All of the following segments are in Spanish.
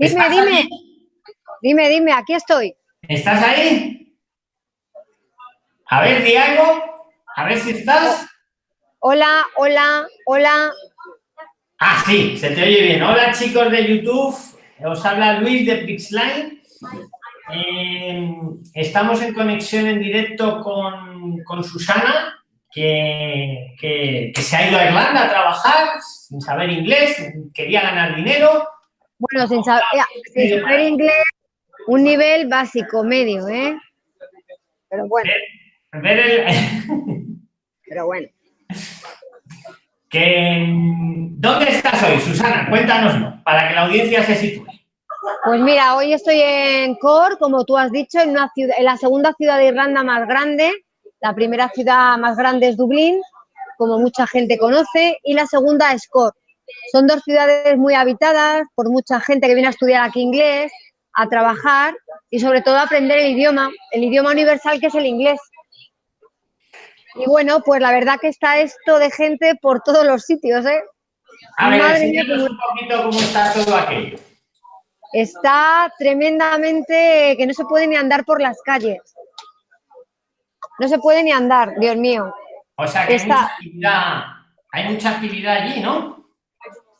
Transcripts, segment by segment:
Dime, dime. Dime, dime, aquí estoy. ¿Estás ahí? A ver, Diego, a ver si estás. Hola, hola, hola. Ah, sí, se te oye bien. Hola, chicos de YouTube. Os habla Luis de Pixline. Eh, estamos en conexión en directo con, con Susana, que, que, que, se ha ido a Irlanda a trabajar sin saber inglés, quería ganar dinero. Bueno, sin saber, sin saber inglés, un nivel básico, medio, ¿eh? Pero bueno. Ver el... Pero bueno. Que, ¿Dónde estás hoy, Susana? Cuéntanoslo, para que la audiencia se sitúe. Pues mira, hoy estoy en Cork, como tú has dicho, en, una ciudad, en la segunda ciudad de Irlanda más grande. La primera ciudad más grande es Dublín, como mucha gente conoce, y la segunda es Cork. Son dos ciudades muy habitadas por mucha gente que viene a estudiar aquí inglés, a trabajar y sobre todo a aprender el idioma, el idioma universal que es el inglés. Y bueno, pues la verdad que está esto de gente por todos los sitios, ¿eh? A ver, Madre mía, un poquito cómo está todo aquello. Está tremendamente que no se puede ni andar por las calles. No se puede ni andar, Dios mío. O sea que está... hay, mucha actividad, hay mucha actividad allí, ¿no?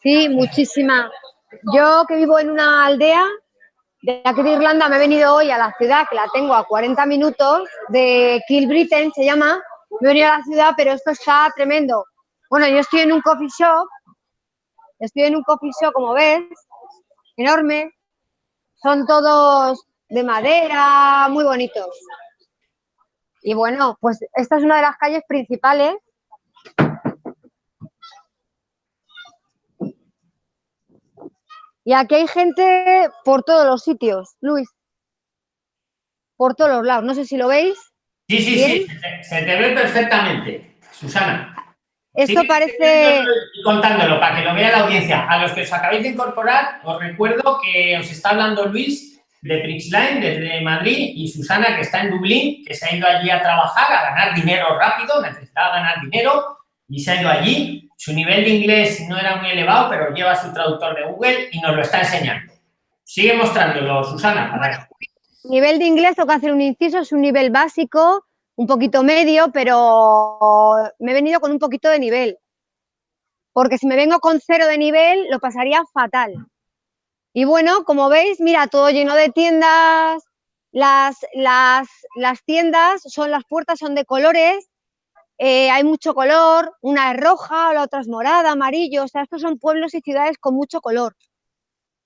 Sí, muchísima. Yo que vivo en una aldea de aquí de Irlanda me he venido hoy a la ciudad, que la tengo a 40 minutos, de Kilbritain se llama. Me he venido a la ciudad, pero esto está tremendo. Bueno, yo estoy en un coffee shop, estoy en un coffee shop, como ves, enorme. Son todos de madera, muy bonitos. Y bueno, pues esta es una de las calles principales Y aquí hay gente por todos los sitios, Luis. Por todos los lados. No sé si lo veis. Sí, sí, sí. Se te, ve perfectamente, Susana. Esto parece... Contándolo para que lo vea la audiencia. A los que os acabéis de incorporar, os recuerdo que os está hablando Luis de Prixline desde Madrid y Susana que está en Dublín, que se ha ido allí a trabajar, a ganar dinero rápido, necesitaba ganar dinero y se ha ido allí su nivel de inglés no era muy elevado, pero lleva su traductor de Google y nos lo está enseñando. Sigue mostrándolo, Susana. Nivel de inglés, tengo que hacer un inciso, es un nivel básico, un poquito medio, pero me he venido con un poquito de nivel. Porque si me vengo con cero de nivel, lo pasaría fatal. Y bueno, como veis, mira, todo lleno de tiendas, las, las, las tiendas, son las puertas son de colores, eh, hay mucho color, una es roja, la otra es morada, amarillo, o sea, estos son pueblos y ciudades con mucho color.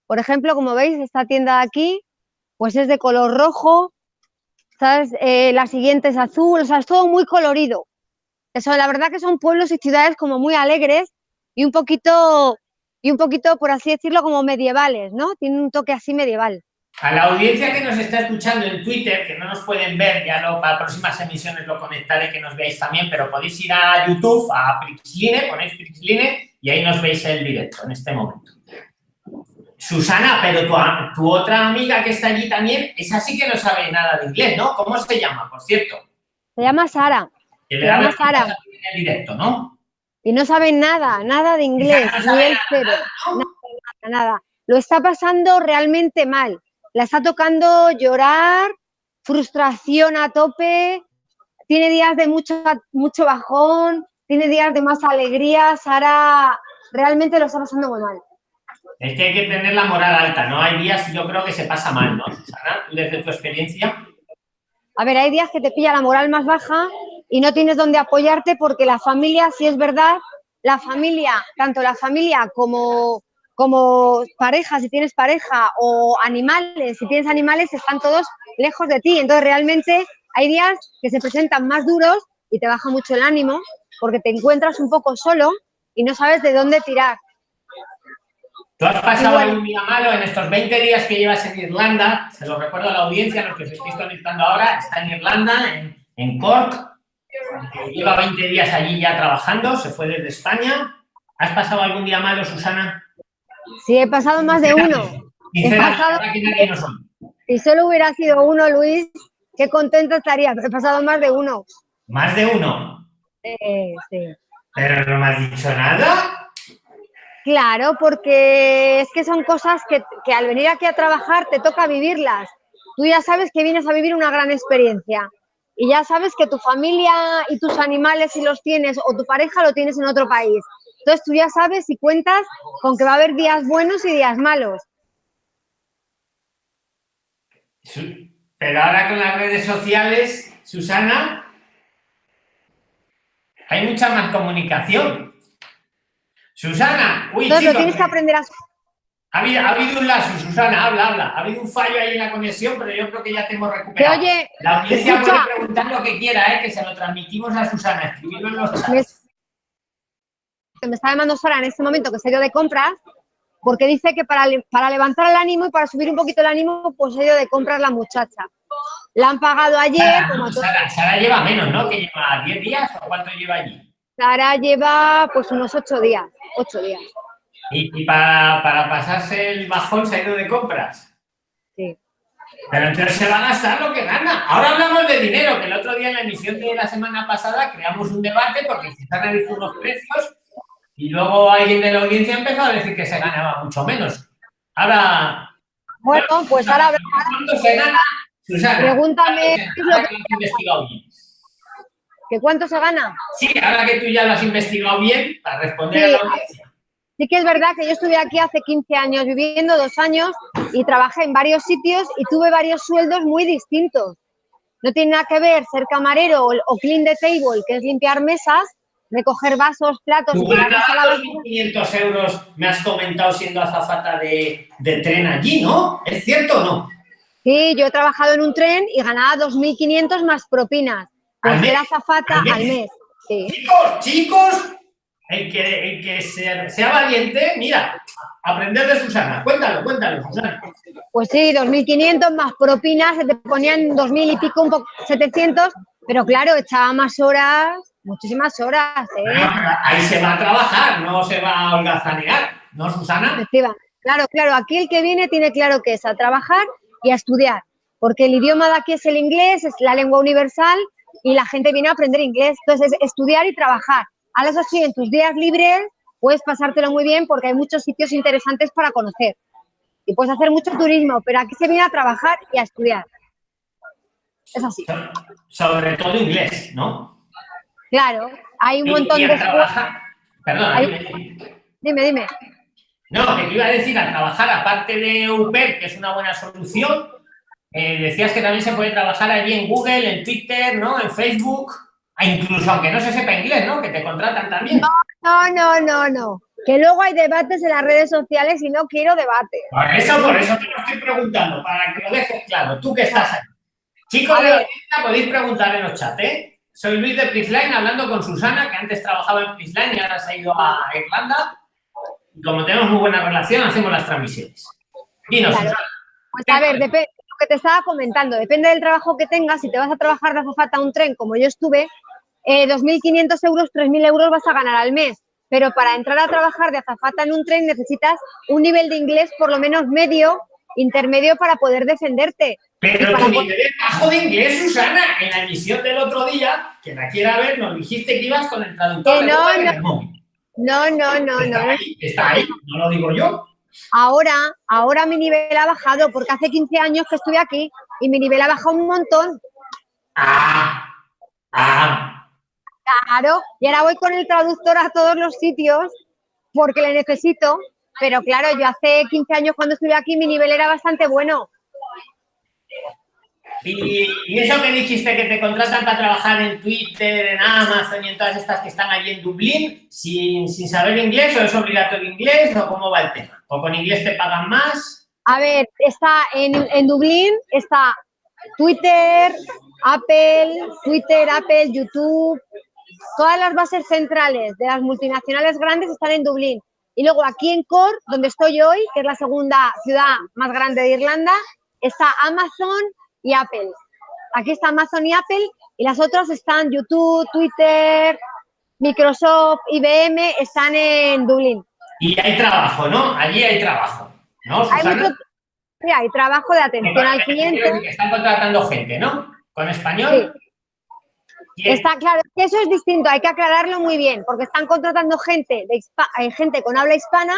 Por ejemplo, como veis, esta tienda de aquí, pues es de color rojo. Eh, la siguiente es azul, o sea, es todo muy colorido. Eso, la verdad que son pueblos y ciudades como muy alegres y un poquito, y un poquito, por así decirlo, como medievales, ¿no? Tienen un toque así medieval. A la audiencia que nos está escuchando en Twitter, que no nos pueden ver, ya lo, para próximas emisiones lo conectaré que nos veáis también, pero podéis ir a YouTube, a Prixline, ponéis Prixline y ahí nos veis el directo en este momento. Susana, pero tu, tu otra amiga que está allí también, esa sí que no sabe nada de inglés, ¿no? ¿Cómo se llama, por cierto? Se llama Sara. se llama Sara. En el directo, ¿no? Y no sabe nada, nada de inglés, no ni el cero. nada, nada. Lo está pasando realmente mal la está tocando llorar, frustración a tope, tiene días de mucho, mucho bajón, tiene días de más alegría, Sara realmente lo está pasando muy mal. Es que hay que tener la moral alta, ¿no? Hay días, yo creo que se pasa mal, ¿no, Sara? Desde tu experiencia. A ver, hay días que te pilla la moral más baja y no tienes dónde apoyarte porque la familia, si es verdad, la familia, tanto la familia como como pareja, si tienes pareja, o animales, si tienes animales, están todos lejos de ti. Entonces, realmente hay días que se presentan más duros y te baja mucho el ánimo porque te encuentras un poco solo y no sabes de dónde tirar. ¿Tú has pasado algún día malo en estos 20 días que llevas en Irlanda? Se lo recuerdo a la audiencia, los que se estáis conectando ahora, está en Irlanda, en, en Cork, lleva 20 días allí ya trabajando, se fue desde España. ¿Has pasado algún día malo, Susana? Sí, he pasado más de uno. He pasado... Si solo hubiera sido uno, Luis, qué contento estaría. He pasado más de uno. ¿Más de uno? sí. ¿Pero no me has dicho nada? Claro, porque es que son cosas que, que, al venir aquí a trabajar te toca vivirlas. Tú ya sabes que vienes a vivir una gran experiencia y ya sabes que tu familia y tus animales si los tienes o tu pareja lo tienes en otro país. Entonces tú ya sabes y cuentas con que va a haber días buenos y días malos. Pero ahora con las redes sociales, Susana, hay mucha más comunicación. Susana, uy, Entonces, tienes que aprender a... Ha habido, ha habido, un lazo, Susana, habla, habla. Ha habido un fallo ahí en la conexión, pero yo creo que ya te hemos recuperado. oye, la audiencia puede preguntar lo que quiera, ¿eh? que se lo transmitimos a Susana. Escribirlo en los chats. Me, me está llamando Sara en este momento que se dio de compras porque dice que para, para levantar el ánimo y para subir un poquito el ánimo, pues ha ido de comprar la muchacha. La han pagado ayer. Sara, como Sara, Sara, lleva menos, ¿no? ¿Que lleva 10 días o cuánto lleva allí? Sara lleva pues unos 8 días, 8 días. ¿Y, y para, para, pasarse el bajón se ha ido de compras? Sí. Pero entonces se va a gastar lo que gana. Ahora hablamos de dinero, que el otro día en la emisión de la semana pasada creamos un debate porque Susana dijo unos precios y luego alguien de la audiencia empezó a decir que se ganaba mucho menos. Ahora... Bueno, pues ahora... ¿Cuánto se gana? Susana, Pregúntame... ¿qué es lo que has investigado bien? ¿Que cuánto se gana? Sí, ahora que tú ya lo has investigado bien, para responder sí. a la audiencia. Sí que es verdad que yo estuve aquí hace 15 años viviendo, dos años, y trabajé en varios sitios y tuve varios sueldos muy distintos. No tiene nada que ver ser camarero o, o clean the table, que es limpiar mesas, recoger vasos, platos... ¿Tú ganabas 2.500 euros, me has comentado, siendo azafata de, de, tren allí, ¿no? ¿Es cierto o no? Sí, yo he trabajado en un tren y ganaba 2.500 más propinas. Pues era azafata al mes. Al mes sí. Chicos, chicos, el que, el que sea, sea, valiente, mira, aprender de Susana. Cuéntalo, cuéntalo, Susana. Pues sí, 2.500 más propinas, se te ponían 2.000 y pico, un poco, 700, pero claro, echaba más horas, muchísimas horas. ¿eh? Ahí se va a trabajar, no se va a holgazanear, ¿no, Susana? Efectiva. Claro, claro, aquí el que viene tiene claro que es a trabajar y a estudiar, porque el idioma de aquí es el inglés, es la lengua universal y la gente viene a aprender inglés. Entonces, es estudiar y trabajar. A eso sí, en tus días libres puedes pasártelo muy bien porque hay muchos sitios interesantes para conocer. Y puedes hacer mucho turismo, pero aquí se viene a trabajar y a estudiar. Es así. Sobre todo inglés, ¿no? Claro, hay un montón de... trabajar. Hay- dime. Dime, dime. No, que te iba a decir, a trabajar, aparte de UPER, que es una buena solución, eh, decías que también se puede trabajar allí en Google, en Twitter, ¿no? En Facebook, e incluso aunque no se sepa inglés, ¿no? Que te contratan también. No, no, no, no. Que luego hay debates en las redes sociales y no quiero debate. Por eso, por eso te lo estoy preguntando, para que lo dejes claro, tú que estás ahí. Chicos de la podéis preguntar en los chats, ¿eh? Soy Luis de Prisline, hablando con Susana, que antes trabajaba en Prisline y ahora se ha ido a Irlanda. Y como tenemos muy buena relación, hacemos las transmisiones. Dinos, Claro. Susana. Pues a ver, depende lo que te estaba comentando, depende del trabajo que tengas, si te vas a trabajar de azafata a un tren, como yo estuve, eh, 2.500 euros, 3.000 euros vas a ganar al mes. Pero para entrar a trabajar de azafata en un tren necesitas un nivel de inglés por lo menos medio, intermedio para poder defenderte. Pero tu nivel es bajo de inglés, Susana. En la emisión del otro día, que la quiera ver, nos dijiste que ibas con el traductor no, no. No, no, no, está no. ahí, está ahí, no lo digo yo. Ahora, ahora mi nivel ha bajado porque hace 15 años que estuve aquí y mi nivel ha bajado un montón. Ah, ah, Claro, y ahora voy con el traductor a todos los sitios porque le necesito, pero claro, yo hace 15 años cuando estuve aquí mi nivel era bastante bueno. Y, y eso que dijiste que te contratan para trabajar en Twitter, en Amazon y en todas estas que están allí en Dublín, sin, sin saber inglés, o es obligatorio inglés, o cómo va el tema. O con inglés te pagan más. A ver, está en, en Dublín, está Twitter, Apple, Twitter, Apple, YouTube, todas las bases centrales de las multinacionales grandes están en Dublín. Y luego aquí en Cork, donde estoy hoy, que es la segunda ciudad más grande de Irlanda, está Amazon y Apple. Aquí está Amazon y Apple y las otras están YouTube, Twitter, Microsoft, IBM, están en Dublín. Y hay trabajo, ¿no? Allí hay trabajo, ¿no, Hay mucho, sí, hay trabajo de atención al cliente. están contratando gente, ¿no? Con español. Está claro, eso es distinto, hay que aclararlo muy bien, porque están contratando gente, de hay gente con habla hispana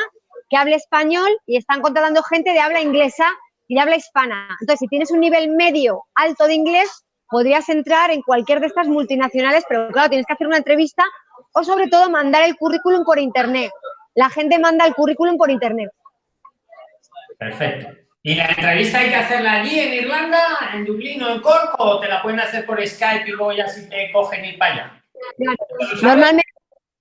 que habla español y están contratando gente de habla inglesa y de habla hispana. Entonces, si tienes un nivel medio alto de inglés, podrías entrar en cualquier de estas multinacionales, pero claro, tienes que hacer una entrevista o sobre todo mandar el currículum por internet. La gente manda el currículum por internet. Perfecto. ¿Y la entrevista hay que hacerla allí en Irlanda, en Dublín o en Cork o te la pueden hacer por Skype y luego ya si te cogen ir para? Normalmente,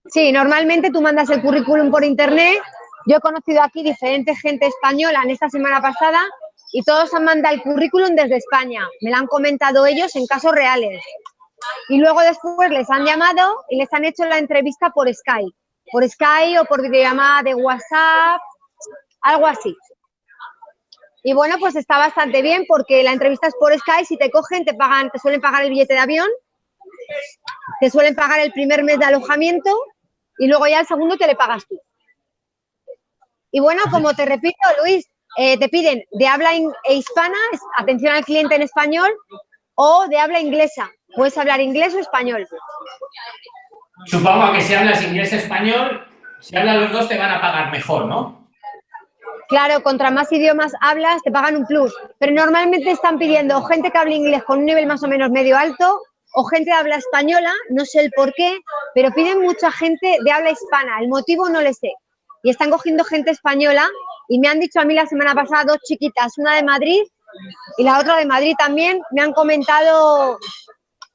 sí, normalmente tú mandas el currículum por internet. Yo he conocido aquí diferente gente española en esta semana pasada y todos han mandado el currículum desde España. Me lo han comentado ellos en casos reales. Y luego después les han llamado y les han hecho la entrevista por Skype. Por Skype o por videollamada de WhatsApp, algo así. Y bueno, pues está bastante bien porque la entrevista es por Skype, si te cogen, te pagan, te suelen pagar el billete de avión, te suelen pagar el primer mes de alojamiento y luego ya el segundo te le pagas tú. Y bueno, como te repito, Luis, eh, te piden de habla e hispana, atención al cliente en español, o de habla inglesa. Puedes hablar inglés o español. Supongo que si hablas inglés o español, si hablan los dos te van a pagar mejor, ¿no? Claro, contra más idiomas hablas, te pagan un plus. Pero normalmente están pidiendo gente que hable inglés con un nivel más o menos medio alto o gente que habla española, no sé el por qué, pero piden mucha gente de habla hispana. El motivo no le sé. Y están cogiendo gente española y me han dicho a mí la semana pasada dos chiquitas, una de Madrid y la otra de Madrid también, me han comentado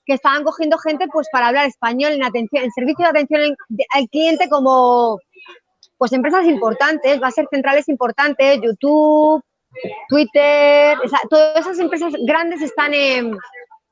que estaban cogiendo gente pues para hablar español en atención, en servicio de atención al cliente como pues empresas importantes, va a ser centrales importantes, YouTube, Twitter, todas esas empresas grandes están en,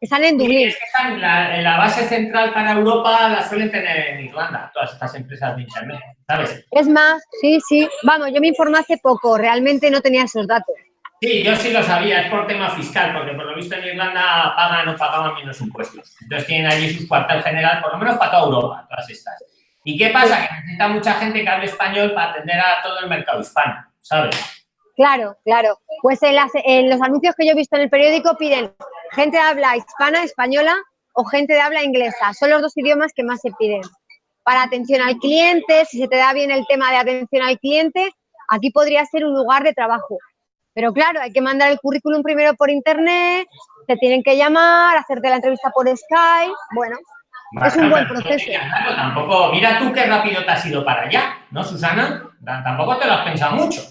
están en Dublín. la, la, base central para Europa la suelen tener en Irlanda, todas estas empresas de Internet, ¿sabes? Es más, sí, sí. Vamos, yo me informé hace poco, realmente no tenía esos datos. Sí, yo sí lo sabía, es por tema fiscal, porque por lo visto en Irlanda pagan o pagaban menos impuestos. Entonces tienen allí su cuartel general, por lo menos para toda Europa, todas estas. ¿Y qué pasa? Que necesita mucha gente que hable español para atender a todo el mercado hispano, ¿sabes? Claro, claro. Pues en, los anuncios que yo he visto en el periódico piden gente de habla hispana, española o gente de habla inglesa. Son los dos idiomas que más se piden. Para atención al cliente, si se te da bien el tema de atención al cliente, aquí podría ser un lugar de trabajo. Pero claro, hay que mandar el currículum primero por internet, te tienen que llamar, hacerte la entrevista por Skype. Bueno, es un buen proceso. tampoco, mira tú qué rápido te has ido para allá, ¿no, Susana? Tampoco te lo has pensado mucho.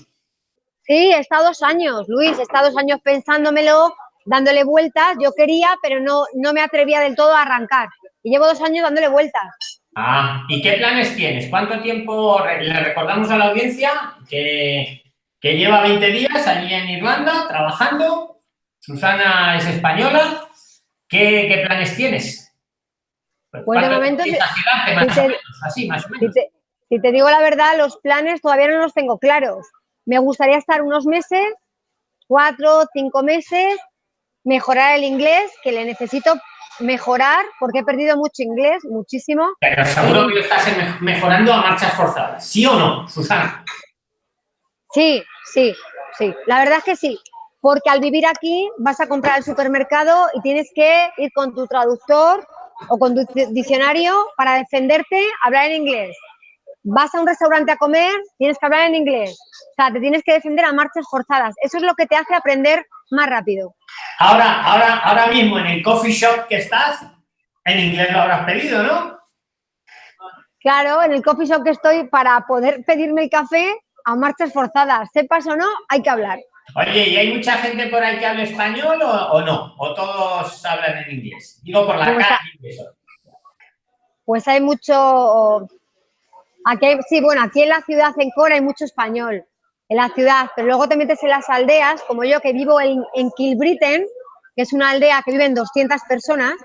Sí, he estado dos años, Luis, he estado dos años pensándomelo, dándole vueltas. Yo quería, pero no, no me atrevía del todo a arrancar. Y llevo dos años dándole vueltas. Ah, ¿y qué planes tienes? ¿Cuánto tiempo le recordamos a la audiencia que, que lleva 20 días allí en Irlanda trabajando? Susana es española. ¿Qué, qué planes tienes? Pues de momento, si te, digo la verdad, los planes todavía no los tengo claros. Me gustaría estar unos meses, cuatro, cinco meses, mejorar el inglés, que le necesito mejorar, porque he perdido mucho inglés, muchísimo. Pero seguro que lo estás mejorando a marchas forzadas, ¿sí o no, Susana? Sí, sí, sí. La verdad es que sí. Porque al vivir aquí vas a comprar al supermercado y tienes que ir con tu traductor o con tu diccionario para defenderte, hablar en inglés. Vas a un restaurante a comer, tienes que hablar en inglés. O sea, te tienes que defender a marchas forzadas. Eso es lo que te hace aprender más rápido. Ahora, ahora, ahora mismo en el coffee shop que estás, en inglés lo habrás pedido, ¿no? Claro, en el coffee shop que estoy, para poder pedirme el café a marchas forzadas, sepas o no, hay que hablar. Oye, ¿y hay mucha gente por ahí que habla español o, no? ¿O todos hablan en inglés? Digo, por la pues calle. Pues hay mucho... Aquí sí, bueno, aquí en la ciudad, en Cora, hay mucho español. En la ciudad, pero luego te metes en las aldeas, como yo que vivo en, en Kilbritten, que es una aldea que viven 200 personas,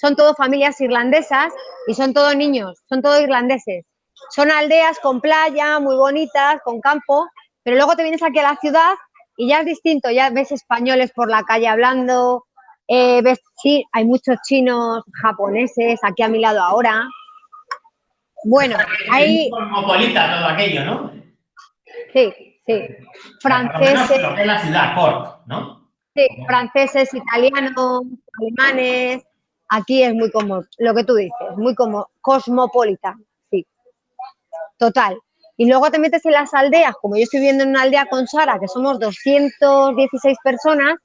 son todo familias irlandesas y son todos niños, son todos irlandeses. Son aldeas con playa, muy bonitas, con campo, pero luego te vienes aquí a la ciudad y ya es distinto, ya ves españoles por la calle hablando, eh, ves, sí, hay muchos chinos, japoneses aquí a mi lado ahora. Bueno, hay... Cosmopolita todo aquello, ¿no? Sí, sí. Franceses... Lo que es la ciudad, Cork, ¿no? Sí, franceses, italianos, alemanes, aquí es muy como lo que tú dices, muy como cosmopolita, sí. Total. Y luego te metes en las aldeas, como yo estoy viviendo en una aldea con Sara, que somos 216 personas,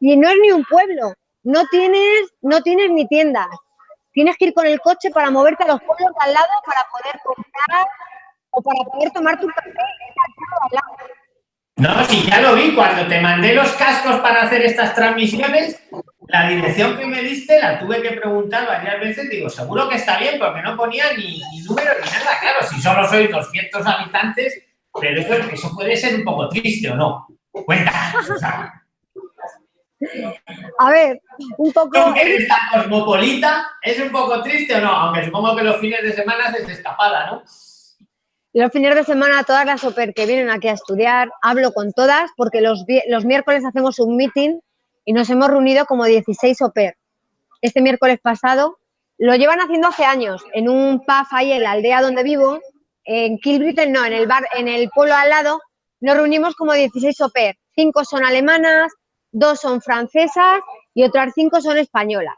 y no es ni un pueblo, no tienes, no tienes ni tiendas. Tienes que ir con el coche para moverte a los pueblos de al lado para poder comprar o para poder tomar tu café al lado. No, sí, ya lo vi. Cuando te mandé los cascos para hacer estas transmisiones, la dirección que me diste la tuve que preguntar varias veces. Digo, seguro que está bien, porque no ponía ni, número ni nada. Claro, si solo sois 200 habitantes, pero eso, eso puede ser un poco triste, ¿o no? Susana. A ver, un poco... ¿Es cosmopolita? ¿Es un poco triste o no? Aunque supongo que los fines de semana es escapada, ¿no? Los fines de semana, todas las OPER que vienen aquí a estudiar, hablo con todas porque los, los miércoles hacemos un meeting y nos hemos reunido como 16 OPER. Este miércoles pasado lo llevan haciendo hace años en un pub ahí en la aldea donde vivo, en Kilbritten, no, en el bar, en el pueblo al lado, nos reunimos como 16 OPER. Cinco son alemanas, dos son francesas y otras cinco son españolas.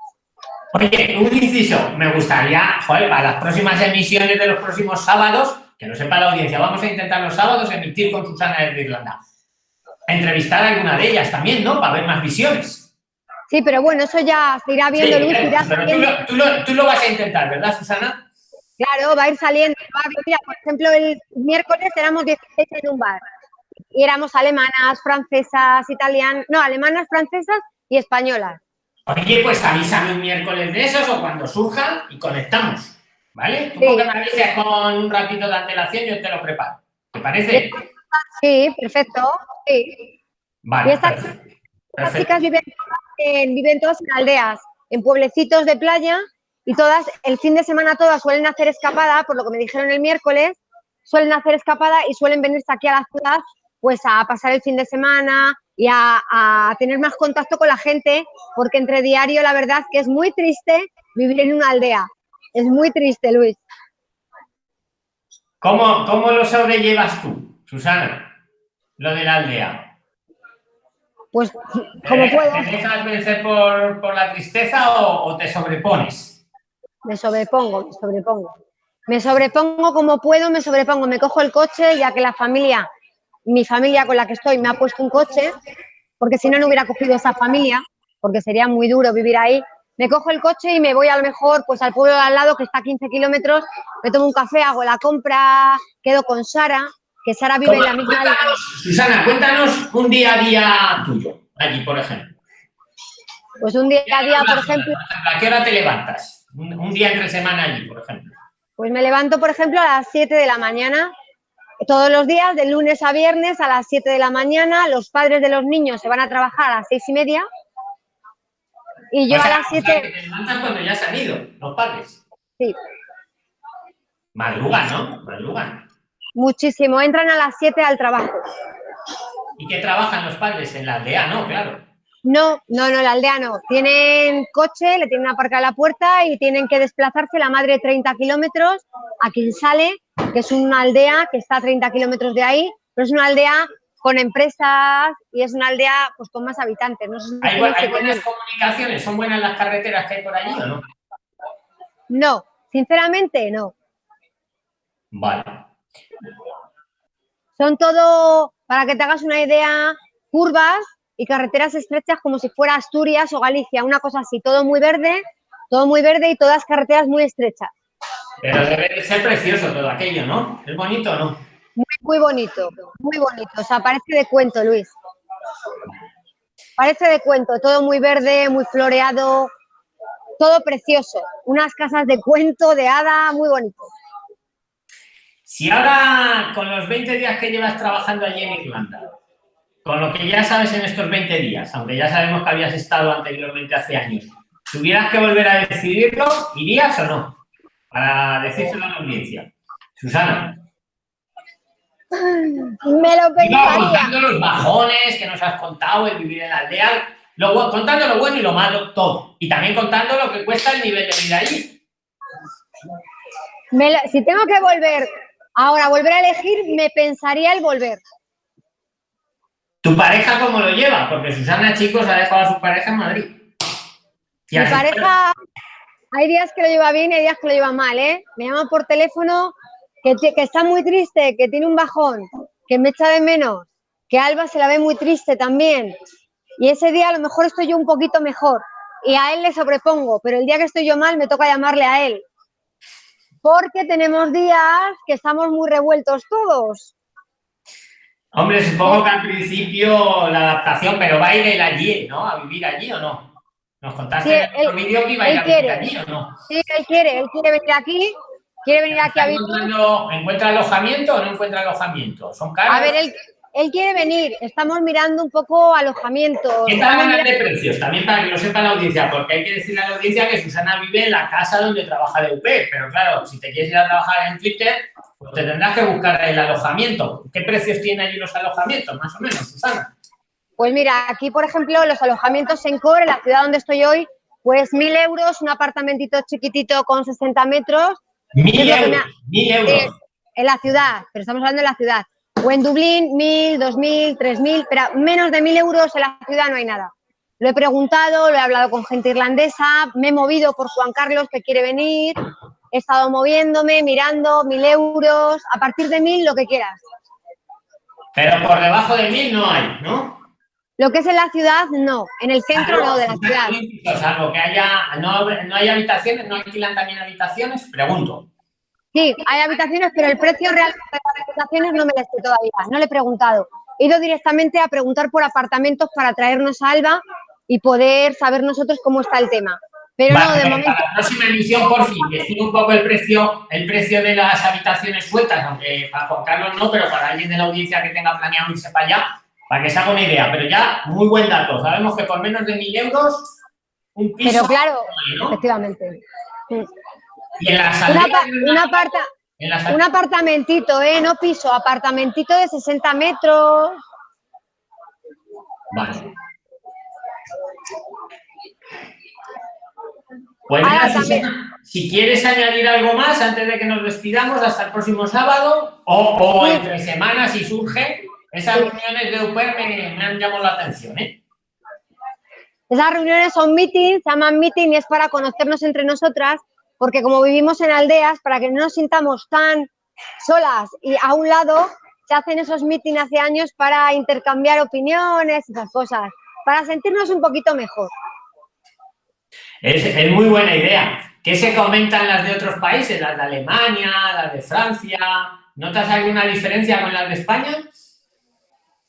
Oye, un inciso, me gustaría, joder, para las próximas emisiones de los próximos sábados, que no sepa la audiencia, vamos a intentar los sábados emitir con Susana de Irlanda. Entrevistar a alguna de ellas también, ¿no? Para ver más visiones. Sí, pero bueno, eso ya se irá viendo, Luis. pero tú lo, tú, lo, vas a intentar, ¿verdad, Susana? Claro, va a ir saliendo. Mira, por ejemplo, el miércoles éramos 16 en un bar. Y éramos alemanas, francesas, italianas, no, alemanas, francesas y españolas. Oye, pues avísame un miércoles de esos o cuando surjan y conectamos. ¿Vale? Tú sí. me avises con un ratito de antelación, yo te lo preparo. ¿Te parece? Sí, perfecto. Sí. Vale. Y estas, chicas viven, viven todas en aldeas, en pueblecitos de playa y todas, el fin de semana todas suelen hacer escapada, por lo que me dijeron el miércoles, suelen hacer escapada y suelen venirse aquí a la ciudad pues a pasar el fin de semana y a, a, tener más contacto con la gente, porque entre diario la verdad es que es muy triste vivir en una aldea. Es muy triste, Luis. ¿Cómo, cómo lo sobrellevas tú, Susana? Lo de la aldea. Pues, como puedo. ¿Te dejas vencer por, por la tristeza o, o, te sobrepones? Me sobrepongo, me sobrepongo. Me sobrepongo como puedo, me sobrepongo. Me cojo el coche, ya que la familia, mi familia con la que estoy, me ha puesto un coche, porque si no, no hubiera cogido esa familia, porque sería muy duro vivir ahí me cojo el coche y me voy a lo mejor pues al pueblo de al lado que está a 15 kilómetros, me tomo un café, hago la compra, quedo con Sara, que Sara vive en la misma... Cuéntanos, Susana, cuéntanos un día a día tuyo, allí, por ejemplo. Pues un día a día, por ejemplo... ¿A qué hora te levantas? Un, día entre semana allí, por ejemplo. Pues me levanto, por ejemplo, a las 7 de la mañana, todos los días, de lunes a viernes, a las 7 de la mañana, los padres de los niños se van a trabajar a las 6 y media, y yo a las 7... te cuando ya han ido, los padres. Sí. Madrugan, ¿no? Madrugan. Muchísimo. Entran a las 7 al trabajo. ¿Y qué trabajan los padres? En la aldea, ¿no? Claro. No, no, no, la aldea no. Tienen coche, le tienen aparcada la puerta y tienen que desplazarse la madre 30 kilómetros a quien sale, que es una aldea que está a 30 kilómetros de ahí, pero es una aldea con empresas y es una aldea pues con más habitantes. No ¿Hay, buenas comunicaciones? ¿Son buenas las carreteras que hay por allí o no? No, sinceramente no. Vale. Son todo, para que te hagas una idea, curvas y carreteras estrechas como si fuera Asturias o Galicia, una cosa así, todo muy verde, todo muy verde y todas carreteras muy estrechas. Pero debe de ser precioso todo aquello, ¿no? ¿Es bonito o no? Muy, bonito, muy bonito. O sea, parece de cuento, Luis. Parece de cuento, todo muy verde, muy floreado, todo precioso. Unas casas de cuento, de hada, muy bonito. Si ahora, con los 20 días que llevas trabajando allí en Irlanda, con lo que ya sabes en estos 20 días, aunque ya sabemos que habías estado anteriormente hace años, tuvieras que volver a decidirlo, ¿irías o no? Para decírselo a la audiencia. Susana. Me lo pensaría. contando los bajones que nos has contado, el vivir en la aldea, lo, contando lo bueno y lo malo, todo. Y también contando lo que cuesta el nivel de vida allí. si tengo que volver, ahora volver a elegir, me pensaría el volver. ¿Tu pareja cómo lo lleva? Porque Susana, chicos, ha dejado a su pareja en Madrid. Mi pareja, hay días que lo lleva bien y hay días que lo lleva mal, ¿eh? Me llama por teléfono que, que está muy triste, que tiene un bajón, que me echa de menos, que Alba se la ve muy triste también. Y ese día a lo mejor estoy yo un poquito mejor y a él le sobrepongo, pero el día que estoy yo mal me toca llamarle a él. Porque tenemos días que estamos muy revueltos todos. Hombre, supongo que al principio la adaptación, pero va a ir él allí, ¿no? A vivir allí o no. Nos contaste en el vídeo que iba a ir a vivir allí o no. Sí, él quiere, él quiere venir aquí, quiere venir aquí a vivir. ¿Encuentra alojamiento o no encuentra alojamiento? ¿Son caros? A ver, él, él quiere venir, estamos mirando un poco alojamiento. ¿Qué tal de precios? También para que lo sepa la audiencia, porque hay que decirle a la audiencia que Susana vive en la casa donde trabaja de UP, pero claro, si te quieres ir a trabajar en Twitter, pues te tendrás que buscar el alojamiento. ¿Qué precios tienen allí los alojamientos, más o menos, Susana? Pues mira, aquí, por ejemplo, los alojamientos en Core, en la ciudad donde estoy hoy, pues mil euros, un apartamentito chiquitito con 60 metros. Mil euros, mil euros. en la ciudad, pero estamos hablando de la ciudad. O en Dublín, mil, dos mil, tres mil, pero menos de mil euros en la ciudad no hay nada. Lo he preguntado, lo he hablado con gente irlandesa, me he movido por Juan Carlos que quiere venir, he estado moviéndome, mirando, mil euros, a partir de mil lo que quieras. Pero por debajo de mil no hay, ¿no? Lo que es en la ciudad, no. En el centro, no, de la ciudad. Salvo que haya, no, no hay habitaciones, no alquilan también habitaciones, pregunto. Sí, hay habitaciones, pero el precio real de las habitaciones no me lo sé todavía, no le he preguntado. He ido directamente a preguntar por apartamentos para traernos a Alba y poder saber nosotros cómo está el tema. Pero no, de momento... Para la próxima emisión, por fin, decir un poco el precio, el precio de las habitaciones sueltas, aunque para Juan Carlos no, pero para alguien de la audiencia que tenga planeado irse para allá, para que se haga una idea. Pero ya, muy buen dato. Sabemos que por menos de mil euros, un piso... Pero claro, efectivamente. Y en la un apartamentito, ¿eh? No piso, apartamentito de 60 metros. Vale. Pues si quieres añadir algo más antes de que nos despidamos hasta el próximo sábado o, entre semanas si surge, esas reuniones de UPER me, me, han llamado la atención, ¿eh? Esas reuniones son meetings, se llaman meeting y es para conocernos entre nosotras porque como vivimos en aldeas, para que no nos sintamos tan solas y a un lado, se hacen esos mítines hace años para intercambiar opiniones y esas cosas, para sentirnos un poquito mejor. Es, muy buena idea. ¿Qué se comentan las de otros países? Las de Alemania, las de Francia. ¿Notas alguna diferencia con las de España?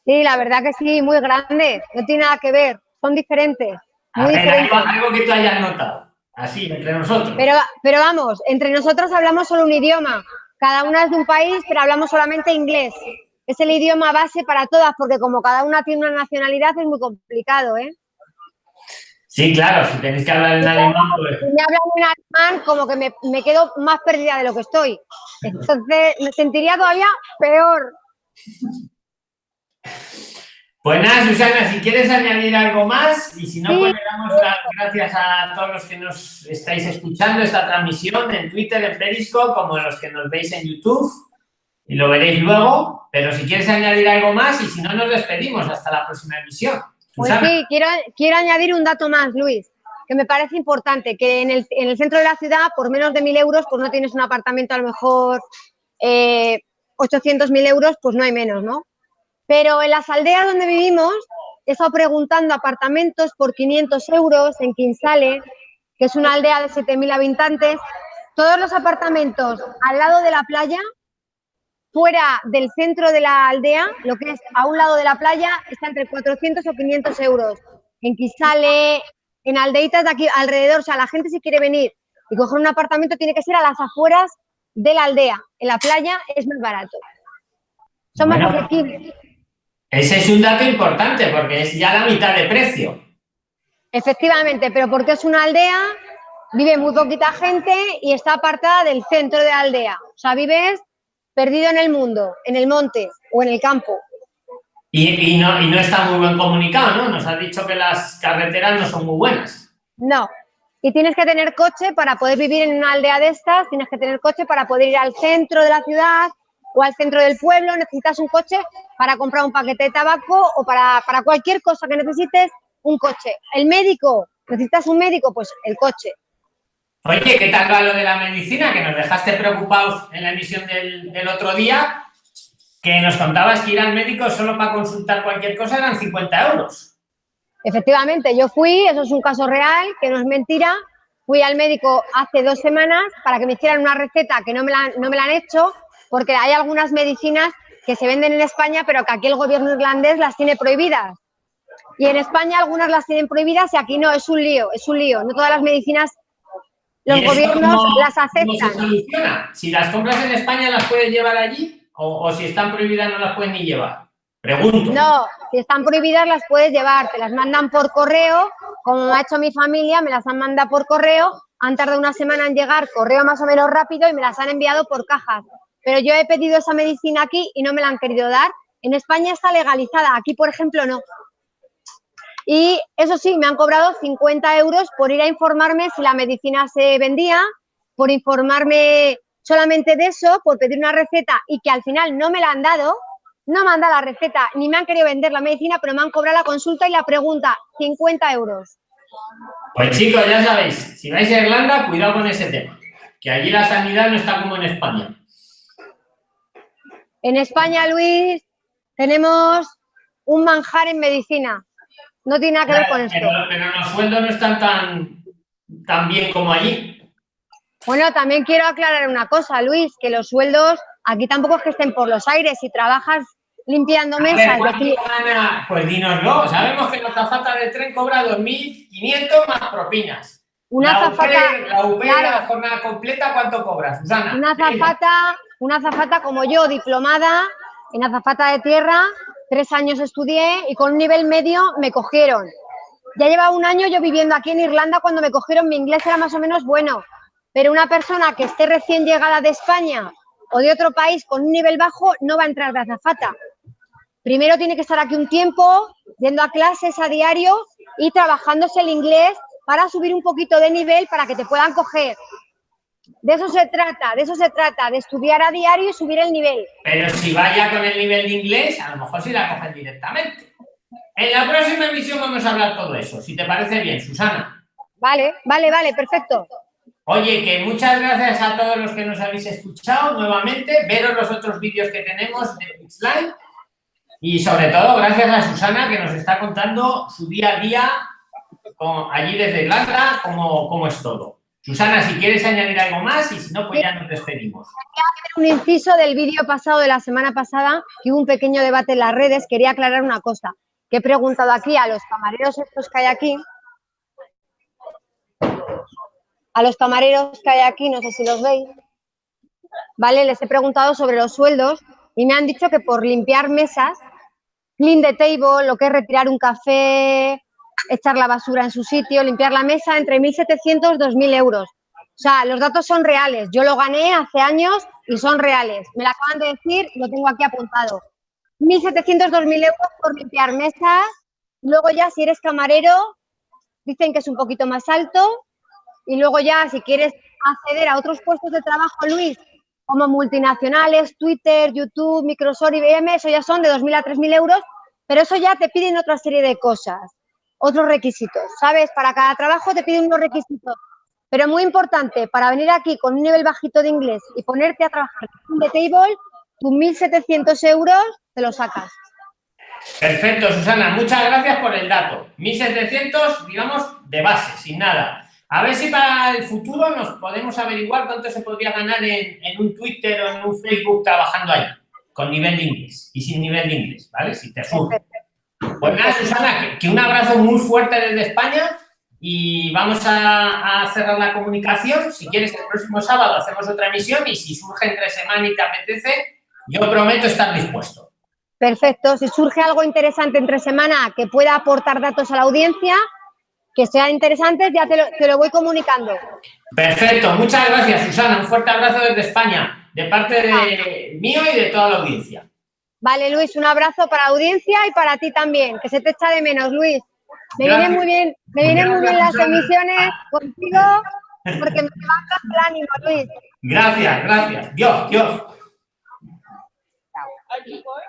Sí, la verdad que sí, muy grande. No tiene nada que ver. Son diferentes. Muy Algo, que tú hayas notado. Así, entre nosotros. Pero, pero vamos, entre nosotros hablamos solo un idioma. Cada una es de un país, pero hablamos solamente inglés. Es el idioma base para todas, porque como cada una tiene una nacionalidad es muy complicado, ¿eh? Sí, claro, si tenéis que hablar en alemán, pues... Si me hablan en alemán, como que me, me quedo más perdida de lo que estoy. Entonces, me sentiría todavía peor. Pues nada, Susana, si quieres añadir algo más y si no, pues le damos las gracias a todos los que nos estáis escuchando esta transmisión en Twitter, en Periscope, como los que nos veis en YouTube y lo veréis luego. Pero si quieres añadir algo más y si no, nos despedimos hasta la próxima emisión. Pues sí, quiero, quiero añadir un dato más, Luis, que me parece importante, que en el, en el centro de la ciudad, por menos de mil euros, pues no tienes un apartamento a lo mejor eh, 800.000 euros, pues no hay menos, ¿no? Pero en las aldeas donde vivimos, he estado preguntando apartamentos por 500 euros en Quinsale, que es una aldea de 7.000 habitantes. Todos los apartamentos al lado de la playa, fuera del centro de la aldea, lo que es a un lado de la playa, está entre 400 o 500 euros. En Quinsale, en aldeitas de aquí alrededor, o sea, la gente si quiere venir y coger un apartamento tiene que ser a las afueras de la aldea. En la playa es más barato. Son más ese es un dato importante porque es ya la mitad de precio. Efectivamente, pero porque es una aldea, vive muy poquita gente y está apartada del centro de la aldea. O sea, vives perdido en el mundo, en el monte o en el campo. Y, no, y no está muy buen comunicado, ¿no? Nos has dicho que las carreteras no son muy buenas. No. Y tienes que tener coche para poder vivir en una aldea de estas, tienes que tener coche para poder ir al centro de la ciudad, o al centro del pueblo, necesitas un coche para comprar un paquete de tabaco o para, cualquier cosa que necesites, un coche. El médico ¿Necesitas un médico? Pues el coche. Oye, ¿qué tal va lo de la medicina? Que nos dejaste preocupados en la emisión del, del otro día, que nos contabas que ir al médico solo para consultar cualquier cosa eran 50 euros. Efectivamente, yo fui, eso es un caso real, que no es mentira, fui al médico hace dos semanas para que me hicieran una receta que no me la, no me la han hecho, porque hay algunas medicinas que se venden en España, pero que aquí el gobierno irlandés las tiene prohibidas. Y en España algunas las tienen prohibidas y aquí no, es un lío, es un lío. No todas las medicinas los gobiernos las aceptan. se soluciona? Si las compras en España, ¿las puedes llevar allí? O, o, si están prohibidas, no las puedes ni llevar? Pregunto. No, si están prohibidas, las puedes llevar. Te las mandan por correo, como ha hecho mi familia, me las han mandado por correo. Han tardado una semana en llegar, correo más o menos rápido, y me las han enviado por cajas. Pero yo he pedido esa medicina aquí y no me la han querido dar. En España está legalizada, aquí, por ejemplo, no. Y eso sí, me han cobrado 50 euros por ir a informarme si la medicina se vendía, por informarme solamente de eso, por pedir una receta y que al final no me la han dado, no me han dado la receta, ni me han querido vender la medicina, pero me han cobrado la consulta y la pregunta, 50 euros. Pues chicos, ya sabéis, si vais a Irlanda, cuidado con ese tema, que allí la sanidad no está como en España. En España, Luis, tenemos un manjar en medicina. No tiene nada que ver con esto. Pero, pero los sueldos no están tan, tan bien como allí. Bueno, también quiero aclarar una cosa, Luis, que los sueldos aquí tampoco es que estén por los aires. Si trabajas limpiando mesas... Pues dínoslo. Sabemos que la zafata de tren cobra 2.500 más propinas. Una la la UPE claro, la jornada completa, ¿cuánto Susana? Una zafata, una zafata como yo, diplomada en azafata de tierra, tres años estudié y con un nivel medio me cogieron. Ya lleva un año yo viviendo aquí en Irlanda, cuando me cogieron mi inglés era más o menos bueno, pero una persona que esté recién llegada de España o de otro país con un nivel bajo no va a entrar de azafata. Primero tiene que estar aquí un tiempo, yendo a clases a diario y trabajándose el inglés para subir un poquito de nivel para que te puedan coger. De eso se trata, de eso se trata, de estudiar a diario y subir el nivel. Pero si vaya con el nivel de inglés, a lo mejor sí la cogen directamente. En la próxima emisión vamos a hablar todo eso, si te parece bien, Susana. Vale, vale, vale, perfecto. Oye, que muchas gracias a todos los que nos habéis escuchado nuevamente, veros los otros vídeos que tenemos de Pixline y sobre todo gracias a Susana que nos está contando su día a día allí desde Irlanda, cómo, cómo es todo. Susana, si quieres añadir algo más y si no, pues ya nos despedimos. Un inciso del vídeo pasado de la semana pasada, que hubo un pequeño debate en las redes, quería aclarar una cosa, que he preguntado aquí a los camareros estos que hay aquí, a los camareros que hay aquí, no sé si los veis, ¿vale? Les he preguntado sobre los sueldos y me han dicho que por limpiar mesas, clean the table, lo que es retirar un café, echar la basura en su sitio, limpiar la mesa, entre 1.700 y 2.000 euros. O sea, los datos son reales. Yo lo gané hace años y son reales. Me lo acaban de decir lo tengo aquí apuntado. 1.700, 2.000 euros por limpiar mesas. Luego ya, si eres camarero, dicen que es un poquito más alto. Y luego ya, si quieres acceder a otros puestos de trabajo, Luis, como multinacionales, Twitter, YouTube, Microsoft, IBM, eso ya son de 2.000 a 3.000 euros, pero eso ya te piden otra serie de cosas, otros requisitos, ¿sabes? Para cada trabajo te piden unos requisitos. Pero muy importante, para venir aquí con un nivel bajito de inglés y ponerte a trabajar en The Table, tus 1.700 euros te lo sacas. Perfecto, Susana. Muchas gracias por el dato. 1.700, digamos, de base, sin nada. A ver si para el futuro nos podemos averiguar cuánto se podría ganar en, un Twitter o en un Facebook trabajando ahí, con nivel de inglés y sin nivel de inglés, ¿vale? Si te surge. Pues nada, Susana, que, un abrazo muy fuerte desde España y vamos a, a, cerrar la comunicación. Si quieres, el próximo sábado hacemos otra emisión y si surge entre semana y te apetece, yo prometo estar dispuesto. Perfecto. Si surge algo interesante entre semana que pueda aportar datos a la audiencia, que sean interesantes, ya te lo, te lo, voy comunicando. Perfecto, muchas gracias, Susana. Un fuerte abrazo desde España, de parte de mío y de toda la audiencia. Vale, Luis, un abrazo para la audiencia y para ti también, que se te echa de menos, Luis. Me vienen muy bien, me vienen muy bien las emisiones contigo, porque me levantas el ánimo, Luis. Gracias, gracias. Dios, Dios. Chao.